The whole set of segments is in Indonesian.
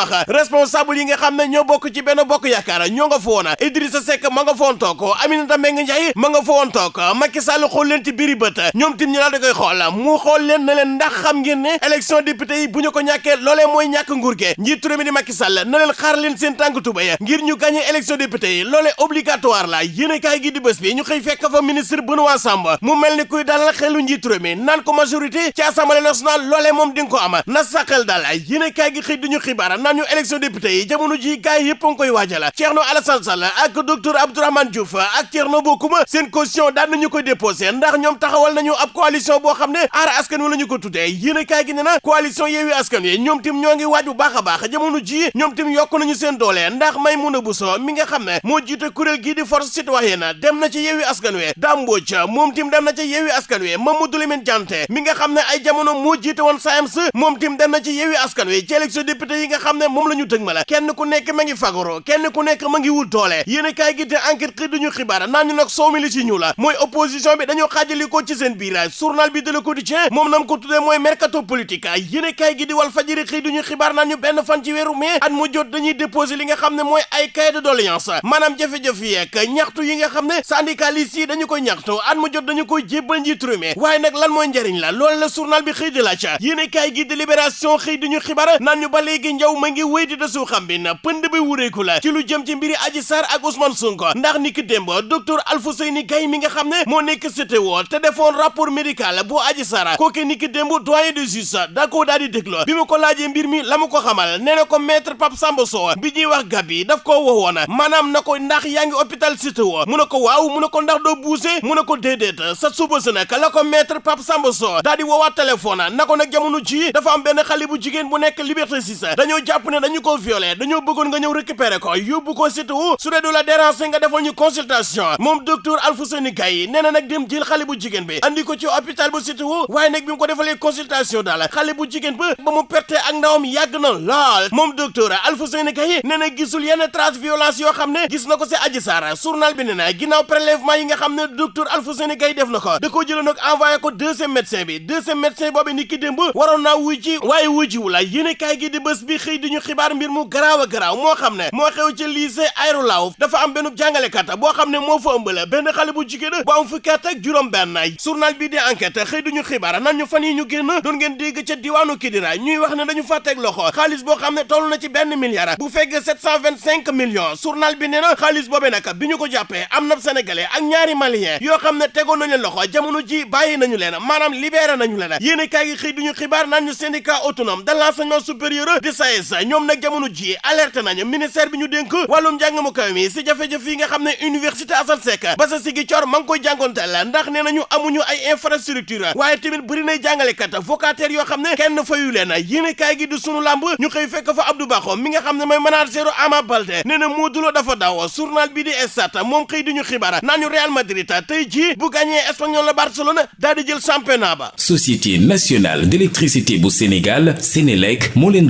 wax responsable yi nga xam ne ñoo bokk ci benn bokk yaakaar ñoo nga fa woon Idrissa Seck ma nga fa woon toog Aminata Mbengue Ndiaye ma nga fa woon toog Macky Sall xool leen ci biiri bët ñoom tim ñu da koy mu xool leen na leen ndax xam ngeen ne élection député yi bu ñu ko ñàkkee loolee mooy ñàkk nguur gi njiitu mi di Macky Sall na leen xaar leen seen tànk tubay ngir ñu gagné élection député yi loolee obligatoire la yéen kaay gi di bés bi ñu xëy fekk fa ministre Benoît Sambou mu mel ni kuy dalal xelu njiitu réew mi naan ko majorité ci assemblée nationale loolee moom di ko am na saqal daal yéen kaay gi xëy duñu naan ñu élection député yi jamono ji gaay yëpp a ngi koy waajal. Thierno Alassane Sall ak docteur Abdourahmane Diouf ak Thierno Bocoum seen caution daan nañu koy déposé ndax ñoom taxawal nañu ab coalition boo xam ne aar askan wi la ñu ko tuddee. Yéen kaay gi ne na coalition Yewwi Askan Wi ñoom tim ñoo ngi waaj bu baax a baax jamono ji ñoom tim yokk nañu seen doole ndax Maymouna Bousso mi nga xam ne moo jiite kuréel gii di force citoyenne dem na ci Yewwi Askan Wi. Dame Mbodj moom tim dem na ci Yewwi Askan Wi. Mamadou Lamine Diante mi nga xam ne ay jamono moo jiite woon SAEMS moom tim dem na ci Yewwi Askan Wi ci élection yi nga xam ne moom la ñu tëg ma la. kenn ku nekk ma ngi fagoro kenn ku nekk ma ngi wut doole. Yéen kaay gi te enquête xëy duñu xibaar naan ñu nag soow mi li ci ñu la. Mooy opposition bi dañoo xaajali ko ci seen biir journal bi de Le Quotidien moom nam ko tuddee mooy mercato politique. Yéen kaay gi di Walf Fadjri xëy duñu xibaar naan ñu benn fan ci weeru mai at mu jot dañuy déposer li nga xam ne mooy ay cahier de doléance. Maanaam jafe-jafe yeeg ñaxtu yi nga xam ne syndicalistes yi dañu koy ñaxtu at mu jot dañu koy jébbal njiitu réew mi. Waaye nag lan mooy njariñ la? Loolu la journal bi xëy di laaj. Yéen kaay gi di Libération xëy duñu xibaar naan ñu ba léegi njaw ma ngi wéy di desu xam na pënd bi wureeku la ci lu jëm ci mbiri Adji Sarr ak Ousmane Sonko ndax ni ki démb docteur Alfouseyni Gaye mi nga xam ne moo nekk CTO te defoon rapport médical bu Adji Sarr kooke ni ki démb doyen de justice da koo daal di déglu bi mu ko laajee mbir mi la ko xamal na ko maître Pape Samba Sow bi ñuy wax Gabi daf koo woowoon maanaam na ko ndax yaa ngi hôpital CTO mu ne ko waaw mu ne ko ndax doo buuse mu ne ko sa suba si nag la ko maître Pape Samba Sow di woowaat téléphone na ko jamono ji dafa am benn xale bu jigéen bu nekk Liberté 6 jàpp ne dañu ko violé dañoo bëggoon nga ñëw récupérer ko yóbbu ko CTO su dee du la déranger nga ñu consultation. Moom docteur Alfouseyni Gaye nee na nag dem jël xale bu jigéen bi andi ko ci hôpital bu CTO waaye nag bi mu ko defalee consultation daal xale bu jigéen ba ba mu perte ak ndawam yàgg na lool. Moom docteur Alfouseyni Gaye nee na gisul yenn trace violence yoo xam ne gis na ko si Adji Sarr journal bi nee na prélèvement yi nga xam ne docteur Alfouseyni Gaye def na ko da koo jëloon nag envoyé ko deuxième médecin bi deuxième médecin boobu ni ki démb waroon naa wuy ji waaye wuy ji wu la yéene kaay gi di bés bi xëy di ñu xibaar mbir mu garaaw a garaaw moo xam ne moo xew ci lycée Aérou dafa am benn jàngalekat boo xam ne moo fa ëmbale benn xale bu jigéen bu am fukki at ak juróom benn journal bi di enquête xëy duñu xibaar nan ñu fan yi ñu génn doon ngeen dégg ca diwaanu Kidira ñuy wax ne dañu fa teg loxo xaalis boo xam ne toll na ci benn milliard bu fekk 725 millions journal bi nee na xaalis boobee nag bi ñu ko jàppee am na sénégalais ak ñaari malien yoo xam ne tegoon nañu loxo jamono ji bàyyi nañu leen maanaam libéré nañu leen yéen kaay gi xëy duñu xibaar naan ñu syndicat autonome de l'enseignement supérieur di SAES ñoom nag jamono ji alerte nañu ministère bi ñu dénk wàllum njàng mu kaw mi si jafe-jafe yi nga xam ne université Assane Seck ba sa sigi coor ma ngi koy jàngonteel ndax nee nañu amuñu ay infrastructure waaye tamit bëri yoo xam ne kenn fayu leen yéenekaay gi du sunu làmb ñu xëy fekk fa Abdou Bakho mi nga xam ne mooy manager Ama Baldé nee na Modou Lo dafa daw journal bi di Stades moom xëy di ñu xibaar naan ñu Real Madrid tey jii bu gagné Espagnol la Barcelone daal di jël championnat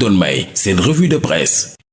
doon may seen revue de presse